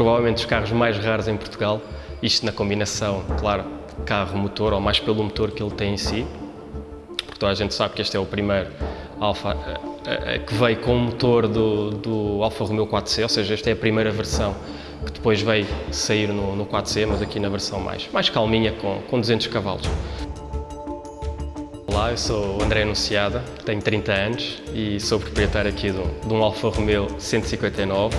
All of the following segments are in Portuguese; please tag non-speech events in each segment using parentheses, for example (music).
provavelmente os carros mais raros em Portugal, isto na combinação, claro, carro-motor, ou mais pelo motor que ele tem em si, porque toda a gente sabe que este é o primeiro Alfa que veio com o motor do, do Alfa Romeo 4C, ou seja, esta é a primeira versão que depois veio sair no, no 4C, mas aqui na versão mais, mais calminha, com, com 200 cavalos. Olá, eu sou o André Anunciada, tenho 30 anos e sou proprietário aqui de um, de um Alfa Romeo 159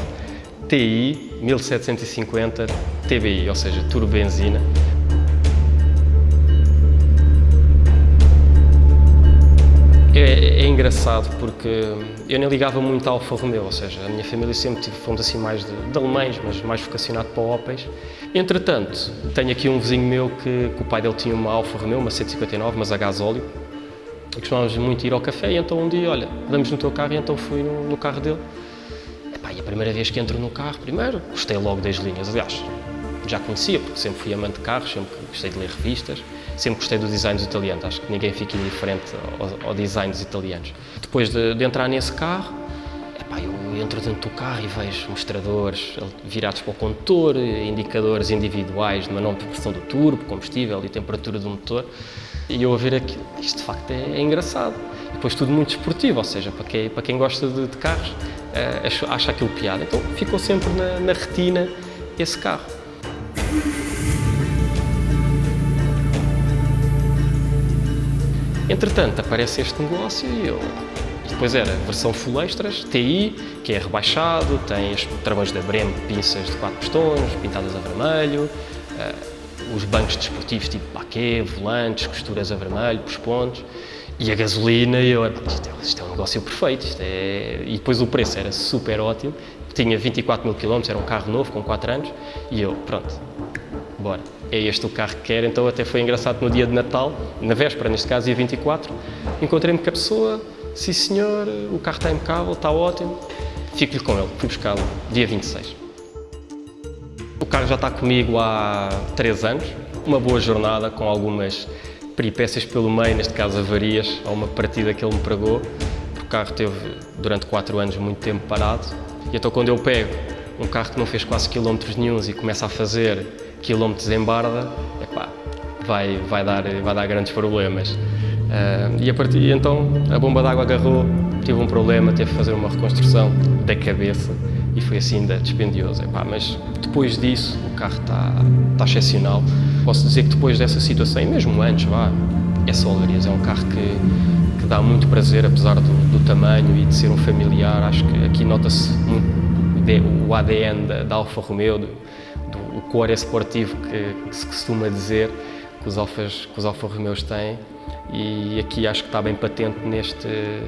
TI 1750 TBI, ou seja, turbo benzina. É, é, engraçado porque eu nem ligava muito ao Alfa Romeo, ou seja, a minha família sempre tive, fomos assim mais de, de alemães, mas mais vocacionado para Opels. Entretanto, tenho aqui um vizinho meu que, que, o pai dele tinha uma Alfa Romeo, uma 159, mas a gasóleo, e costumávamos muito ir ao café, e então um dia, olha, damos no teu carro, e então fui no, no carro dele. Epá, e a primeira vez que entro no carro, primeiro, gostei logo das linhas, aliás, já conhecia, porque sempre fui amante de carros, sempre gostei de ler revistas, sempre gostei do design dos italianos, acho que ninguém fica indiferente ao, ao design dos italianos. Depois de, de entrar nesse carro, epá, eu entro dentro do carro e vejo mostradores virados para o condutor, indicadores individuais de manobra de pressão do turbo, combustível e temperatura do motor, e eu a ver aquilo, isto de facto é, é engraçado. Depois tudo muito esportivo, ou seja, para quem, para quem gosta de, de carros, é, acha aquilo piada. Então ficou sempre na, na retina esse carro. Entretanto, aparece este negócio e eu... Depois era versão full extras, TI, que é rebaixado, tem os travões da Brem, pinças de quatro pistões, pintadas a vermelho, uh, os bancos desportivos tipo baquet, volantes, costuras a vermelho, por pontos, e a gasolina, e eu, isto é, isto é um negócio perfeito, é... e depois o preço era super ótimo, tinha 24 mil quilómetros, era um carro novo, com 4 anos, e eu, pronto, bora, é este o carro que quero, então até foi engraçado no dia de Natal, na véspera, neste caso, dia 24, encontrei-me com a pessoa, sim senhor, o carro está impecável, está ótimo, fico-lhe com ele, fui buscá-lo dia 26. O carro já está comigo há 3 anos, uma boa jornada com algumas peripécias pelo meio, neste caso avarias, a uma partida que ele me pregou, o carro teve durante 4 anos muito tempo parado, e então quando eu pego um carro que não fez quase quilómetros nenhums e começa a fazer quilómetros em barda, epá, vai, vai, dar, vai dar grandes problemas. Uh, e a partir então a bomba d'água agarrou, tive um problema, teve que fazer uma reconstrução da cabeça e foi assim ainda dispendioso. Epá, mas depois disso o carro está, está excepcional. Posso dizer que depois dessa situação, e mesmo antes, vá, é só é um carro que, que dá muito prazer, apesar do, do tamanho e de ser um familiar. Acho que aqui nota-se o ADN da, da Alfa Romeo, do, do, o core esportivo que, que, se costuma dizer que os, Alfas, que os Alfa Romeos têm e aqui acho que está bem patente neste,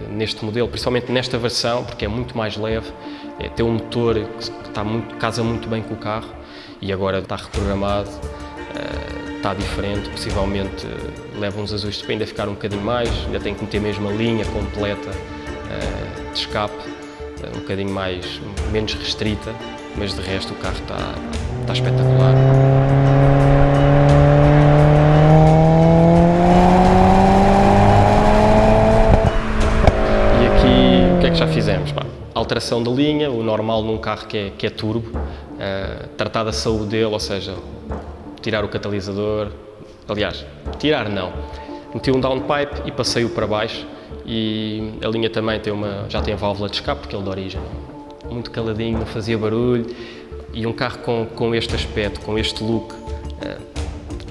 neste modelo, principalmente nesta versão, porque é muito mais leve, é, tem um motor que está muito, casa muito bem com o carro e agora está reprogramado, uh, está diferente, possivelmente uh, leva uns azuis de ainda ficar um bocadinho mais, ainda tem que meter mesmo a linha completa uh, de escape, um bocadinho mais, menos restrita, mas de resto o carro está, está espetacular. E aqui, o que é já fizemos? Pá, alteração de linha, o normal num carro que é, que é turbo, uh, tratar da saúde dele, ou seja, tirar o catalisador, aliás, tirar não, meti um downpipe e passei-o para baixo, e a linha também tem uma, já tem válvula de escape, porque ele de origem. Muito caladinho, não fazia barulho. E um carro com, com este aspecto, com este look, uh,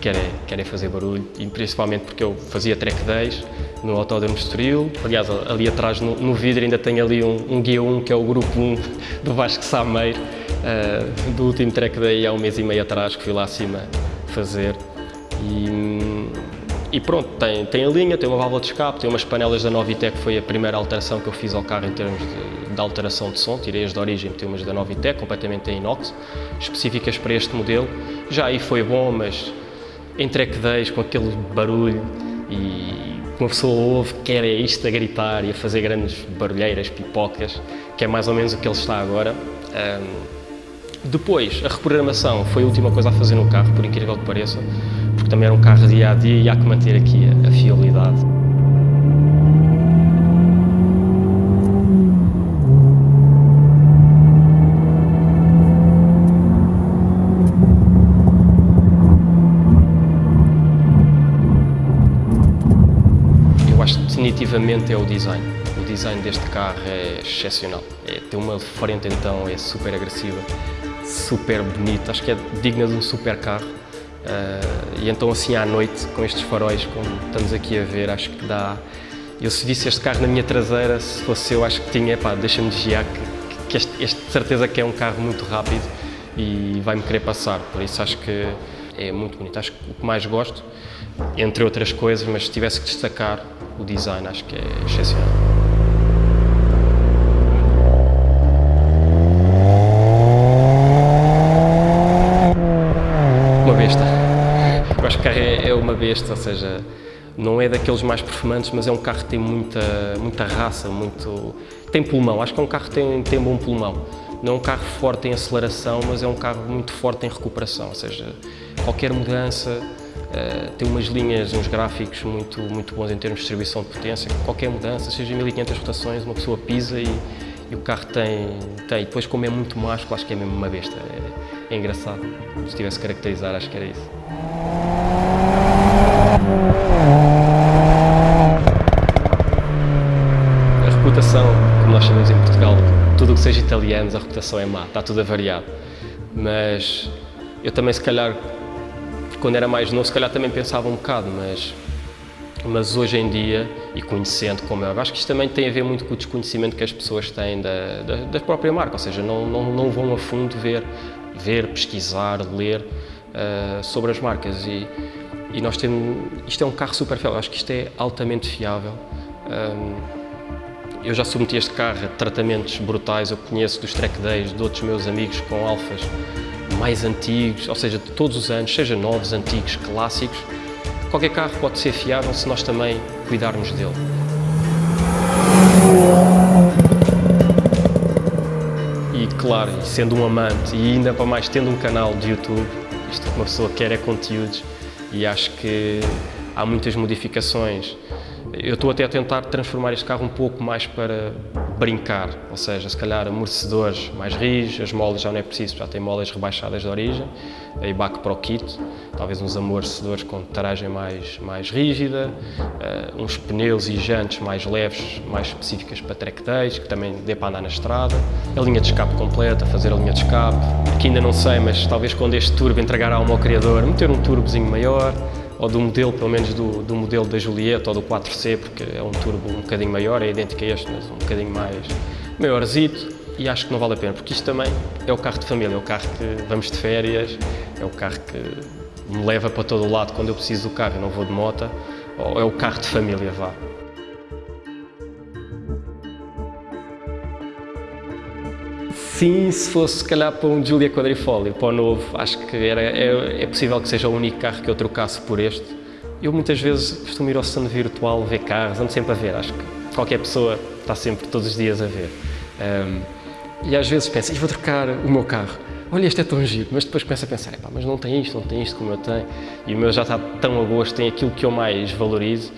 querem, querem fazer barulho. E principalmente porque eu fazia track days no Autódromo Estoril, aliás ali atrás no, no vidro ainda tem ali um, um guia 1 que é o grupo 1 (laughs) do Vasco Sameiro, uh, do último track day há um mês e meio atrás que fui lá acima fazer e, e pronto, tem, tem a linha, tem uma válvula de escape, tem umas panelas da Novitec, que foi a primeira alteração que eu fiz ao carro em termos de, de alteração de som, tirei as de origem, tem umas da Novitec, completamente em inox, específicas para este modelo. Já aí foi bom, mas em track days, com aquele barulho e uma pessoa ouve, quer é isto a gritar e a fazer grandes barulheiras, pipocas, que é mais ou menos o que ele está agora. Um, depois, a reprogramação foi a última coisa a fazer no carro, por incrível que pareça, porque também era um carro dia a dia e há que manter aqui a, fiabilidade. Eu acho que definitivamente é o design. O design deste carro é excepcional. É, tem uma frente então é super agressiva, super bonita, acho que é digna de um super carro. Uh, e então assim à noite, com estes faróis, como estamos aqui a ver, acho que dá... Eu se visse este carro na minha traseira, se fosse eu, acho que tinha, pá, deixa-me desviar, que, que este, este, de certeza que é um carro muito rápido e vai-me querer passar, por isso acho que é muito bonito. Acho que o que mais gosto, entre outras coisas, mas se tivesse que destacar o design, acho que é excepcional. Uma besta. Eu acho que é, é uma besta, ou seja, não é daqueles mais performantes, mas é um carro que tem muita, muita raça, muito... tem pulmão, acho que é um carro que tem, tem bom pulmão. Não é um carro forte em aceleração, mas é um carro muito forte em recuperação, ou seja, qualquer mudança uh, tem umas linhas, uns gráficos muito, muito bons em termos de distribuição de potência, qualquer mudança, seja 1500 rotações, uma pessoa pisa e, e o carro tem, tem. Depois, como é muito másculo, acho que é mesmo uma besta. É, é engraçado. Se tivesse caracterizar, acho que era isso. A reputação, como nós chamamos em Portugal, tudo o que seja italianos, a reputação é má, está tudo avariado. Mas eu também, se calhar, quando era mais novo, se calhar também pensava um bocado, mas, mas hoje em dia, e conhecendo como é, acho que isto também tem a ver muito com o desconhecimento que as pessoas têm da, da, da própria marca, ou seja, não, não, não vão a fundo ver, ver pesquisar, ler uh, sobre as marcas. E, e nós temos, isto é um carro super fiável, acho que isto é altamente fiável. Um, eu já submeti este carro a tratamentos brutais, eu conheço dos track days de outros meus amigos com alfas mais antigos, ou seja, de todos os anos, seja novos, antigos, clássicos, qualquer carro pode ser fiável se nós também cuidarmos dele. E claro, sendo um amante e ainda para mais tendo um canal de YouTube, isto que uma pessoa quer é conteúdos e acho que há muitas modificações. Eu estou até a tentar transformar este carro um pouco mais para brincar, ou seja, se calhar amortecedores mais rígidos, as molas já não é preciso, já tem molas rebaixadas de origem, aí back para o kit, talvez uns amortecedores com taragem mais, mais rígida, uh, uns pneus e jantes mais leves, mais específicas para track days, que também dê para andar na estrada, a linha de escape completa, fazer a linha de escape, aqui ainda não sei, mas talvez quando este turbo entregar ao criador, meter um turbozinho maior, ou do modelo, pelo menos do, do modelo da Julieta ou do 4C, porque é um turbo um bocadinho maior, é idêntico a este, mas um bocadinho mais maiorzito e acho que não vale a pena, porque isto também é o carro de família, é o carro que vamos de férias, é o carro que me leva para todo o lado quando eu preciso do carro e não vou de moto, ou é o carro de família, vá. Sim, se fosse se calhar para um Giulia Quadrifoglio, para o novo, acho que era, é, é, possível que seja o único carro que eu trocasse por este. Eu muitas vezes costumo ir ao stand virtual ver carros, ando sempre a ver, acho que qualquer pessoa está sempre todos os dias a ver. Um, e às vezes penso, vou trocar o meu carro. Olha, este é tão giro, mas depois começo a pensar, mas não tem isto, não tem isto como eu tenho, e o meu já está tão a gosto, tem aquilo que eu mais valorizo,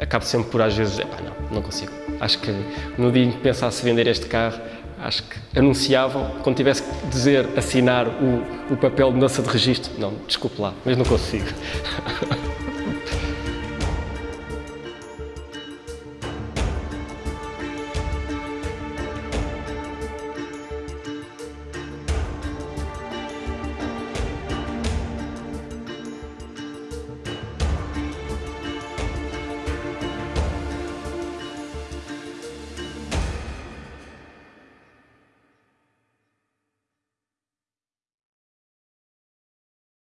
acabo sempre por às vezes, não, não consigo. Acho que no dia em que pensasse vender este carro, acho que anunciavam, quando tivesse que dizer, assinar o, o papel de mudança de registro, não, desculpe lá, mas não consigo. (laughs)